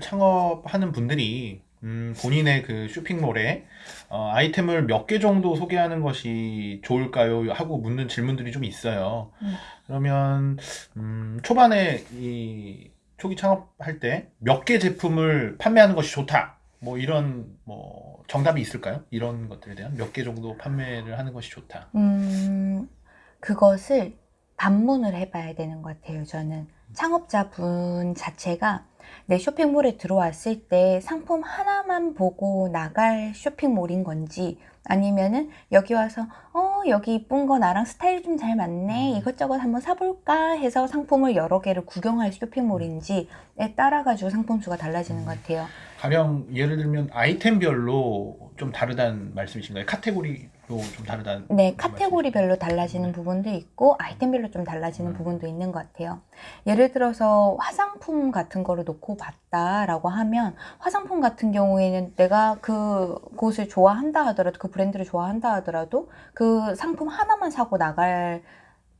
창업하는 분들이 음, 본인의 그 쇼핑몰에 어, 아이템을 몇 개 정도 소개하는 것이 좋을까요? 하고 묻는 질문들이 좀 있어요. 음. 그러면 음, 초반에 이 초기 창업할 때 몇 개 제품을 판매하는 것이 좋다. 뭐 이런 뭐 정답이 있을까요? 이런 것들에 대한 몇 개 정도 판매를 하는 것이 좋다. 음, 그것을 반문을 해봐야 되는 것 같아요. 저는 창업자분 자체가 내 쇼핑몰에 들어왔을 때 상품 하나만 보고 나갈 쇼핑몰인 건지 아니면은 여기 와서 어 여기 이쁜 거 나랑 스타일 좀 잘 맞네 음. 이것저것 한번 사볼까 해서 상품을 여러 개를 구경할 쇼핑몰인지에 따라 가지고 상품 수가 달라지는 것 같아요. 가령 예를 들면 아이템별로 좀 다르다는 말씀이신가요? 카테고리로 좀 다르다는 네, 카테고리별로 달라지는 부분도 있고 아이템별로 좀 달라지는 음. 부분도 있는 것 같아요. 예를 들어서 화장품 같은 거를 놓고 봤다라고 하면 화장품 같은 경우에는 내가 그 곳을 좋아한다 하더라도 그 브랜드를 좋아한다 하더라도 그 상품 하나만 사고 나갈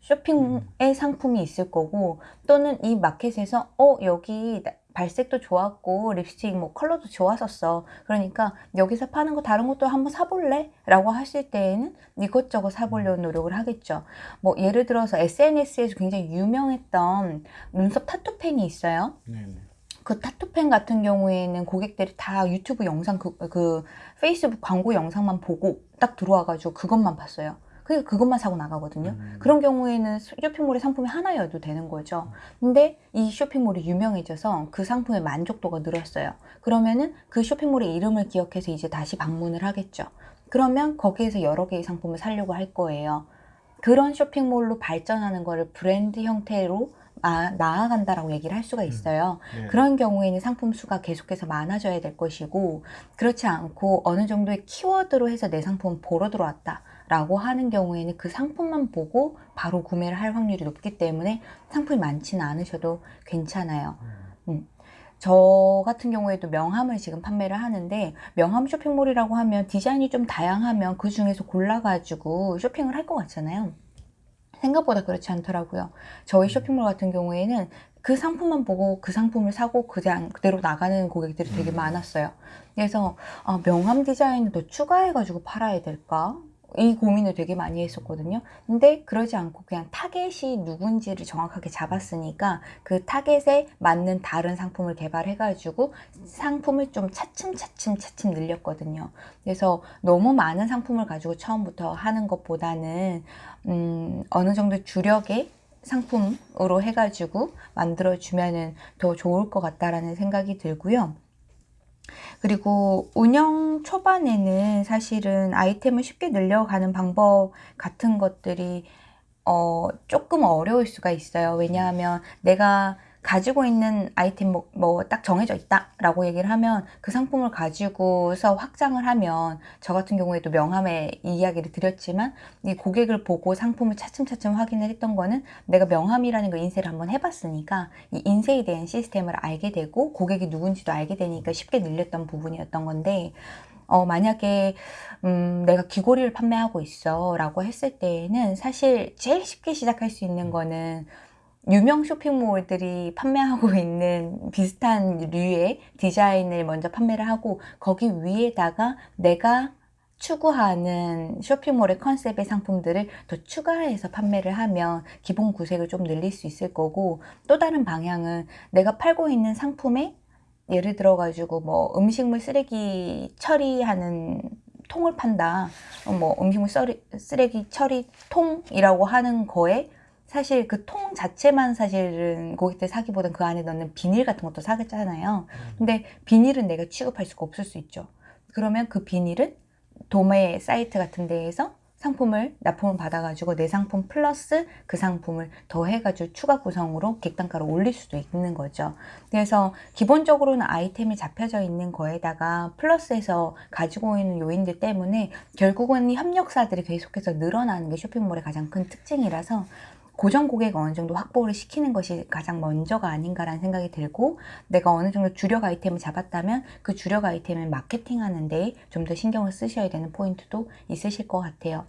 쇼핑의 상품이 있을 거고 또는 이 마켓에서 어 여기 나- 발색도 좋았고 립스틱 뭐 컬러도 좋았었어 그러니까 여기서 파는 거 다른 것도 한번 사볼래? 라고 하실 때에는 이것저것 사보려는 노력을 하겠죠 뭐 예를 들어서 SNS에서 굉장히 유명했던 눈썹 타투펜이 있어요 네, 네. 그 타투펜 같은 경우에는 고객들이 다 유튜브 영상 그, 그 페이스북 광고 영상만 보고 딱 들어와가지고 그것만 봤어요 그러니까 그것만 사고 나가거든요 음. 그런 경우에는 쇼핑몰의 상품이 하나여도 되는 거죠. 근데 이 쇼핑몰이 유명해져서 그 상품의 만족도가 늘었어요. 그러면은 그 쇼핑몰의 이름을 기억해서 이제 다시 방문을 하겠죠. 그러면 거기에서 여러 개의 상품을 사려고 할 거예요. 그런 쇼핑몰로 발전하는 거를 브랜드 형태로 아, 나아간다라고 얘기를 할 수가 있어요. 네. 그런 경우에는 상품 수가 계속해서 많아져야 될 것이고 그렇지 않고 어느 정도의 키워드로 해서 내 상품 보러 들어왔다 라고 하는 경우에는 그 상품만 보고 바로 구매를 할 확률이 높기 때문에 상품이 많지는 않으셔도 괜찮아요 음. 저 같은 경우에도 명함을 지금 판매를 하는데 명함 쇼핑몰이라고 하면 디자인이 좀 다양하면 그 중에서 골라가지고 쇼핑을 할 것 같잖아요 생각보다 그렇지 않더라고요 저희 쇼핑몰 같은 경우에는 그 상품만 보고 그 상품을 사고 그냥 그대로 나가는 고객들이 되게 음. 많았어요 그래서 아, 명함 디자인을 더 추가해가지고 팔아야 될까? 이 고민을 되게 많이 했었거든요. 근데 그러지 않고 그냥 타겟이 누군지를 정확하게 잡았으니까 그 타겟에 맞는 다른 상품을 개발해 가지고 상품을 좀 차츰차츰 차츰 늘렸거든요. 그래서 너무 많은 상품을 가지고 처음부터 하는 것보다는 음, 어느 정도 주력의 상품으로 해가지고 만들어 주면은 더 좋을 것 같다라는 생각이 들고요. 그리고 운영 초반에는 사실은 아이템을 쉽게 늘려가는 방법 같은 것들이 어, 조금 어려울 수가 있어요. 왜냐하면 내가 가지고 있는 아이템 뭐 딱 정해져 있다 라고 얘기를 하면 그 상품을 가지고서 확장을 하면 저 같은 경우에도 명함에 이 이야기를 드렸지만 이 고객을 보고 상품을 차츰차츰 확인을 했던 거는 내가 명함이라는 거 인쇄를 한번 해봤으니까 이 인쇄에 대한 시스템을 알게 되고 고객이 누군지도 알게 되니까 쉽게 늘렸던 부분이었던 건데 어, 만약에 음, 내가 귀걸이를 판매하고 있어 라고 했을 때에는 사실 제일 쉽게 시작할 수 있는 거는 유명 쇼핑몰들이 판매하고 있는 비슷한 류의 디자인을 먼저 판매를 하고 거기 위에다가 내가 추구하는 쇼핑몰의 컨셉의 상품들을 더 추가해서 판매를 하면 기본 구색을 좀 늘릴 수 있을 거고 또 다른 방향은 내가 팔고 있는 상품에 예를 들어 가지고 뭐 음식물 쓰레기 처리하는 통을 판다. 어, 뭐 음식물 쓰레- 쓰레기 처리 통이라고 하는 거에 사실 그 통 자체만 사실은 고객들 사기보단 그 안에 넣는 비닐 같은 것도 사겠잖아요. 근데 비닐은 내가 취급할 수가 없을 수 있죠. 그러면 그 비닐은 도매 사이트 같은 데에서 상품을 납품을 받아가지고 내 상품 플러스 그 상품을 더해가지고 추가 구성으로 객단가를 올릴 수도 있는 거죠. 그래서 기본적으로는 아이템이 잡혀져 있는 거에다가 플러스해서 가지고 있는 요인들 때문에 결국은 이 협력사들이 계속해서 늘어나는 게 쇼핑몰의 가장 큰 특징이라서 고정 고객 어느 정도 확보를 시키는 것이 가장 먼저가 아닌가라는 생각이 들고 내가 어느 정도 주력 아이템을 잡았다면 그 주력 아이템을 마케팅하는 데 좀 더 신경을 쓰셔야 되는 포인트도 있으실 것 같아요.